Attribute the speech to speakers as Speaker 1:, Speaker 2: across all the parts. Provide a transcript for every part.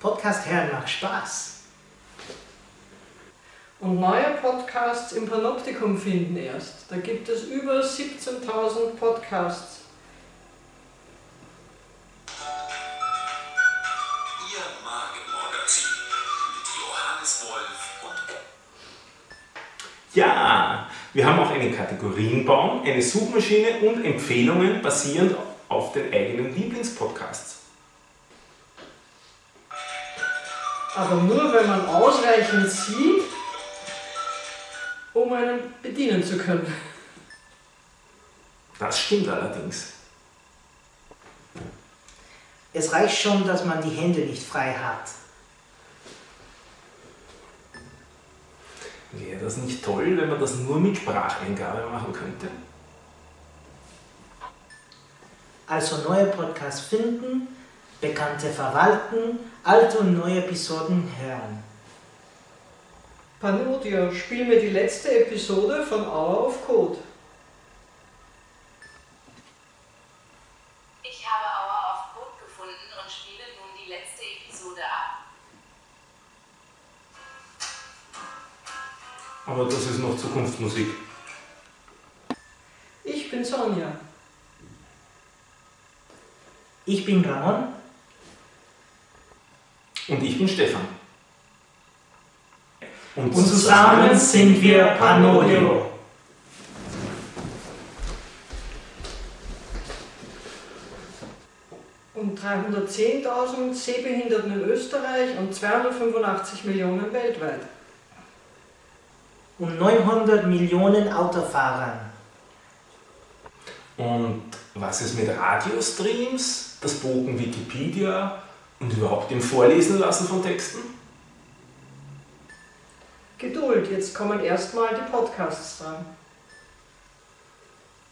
Speaker 1: Podcast hören macht Spaß.
Speaker 2: Und neue Podcasts im Panoptikum finden erst. Da gibt es über 17.000 Podcasts.
Speaker 3: Ihr Magenmagazin mit Johannes Wolf und
Speaker 4: Ja, wir haben auch einen Kategorienbaum, eine Suchmaschine und Empfehlungen basierend auf den eigenen Lieblingspodcasts.
Speaker 2: Aber nur wenn man ausreichend sieht, um einen bedienen zu können.
Speaker 4: Das stimmt allerdings.
Speaker 1: Es reicht schon, dass man die Hände nicht frei hat.
Speaker 4: Wäre das nicht toll, wenn man das nur mit Spracheingabe machen könnte?
Speaker 1: Also neue Podcasts finden, bekannte verwalten, alte und neue Episoden hören.
Speaker 2: Panodia, spiel mir die letzte Episode von Hour of Code.
Speaker 5: Ich habe Hour of Code gefunden und spiele nun die letzte Episode ab.
Speaker 4: Aber das ist noch Zukunftsmusik.
Speaker 2: Ich bin Sonja.
Speaker 1: Ich bin Ramon.
Speaker 4: Und ich bin Stefan.
Speaker 1: Und zusammen sind wir Panodio.
Speaker 2: Und 310.000 Sehbehinderten in Österreich und 285 Millionen weltweit.
Speaker 1: Und 900 Millionen Autofahrern.
Speaker 4: Und was ist mit Radiostreams, das Bogen Wikipedia und überhaupt dem Vorlesen lassen von Texten?
Speaker 2: Geduld, jetzt kommen erstmal die Podcasts dran.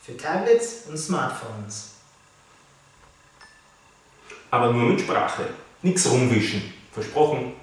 Speaker 1: Für Tablets und Smartphones.
Speaker 4: Aber nur mit Sprache. Nichts rumwischen. Versprochen.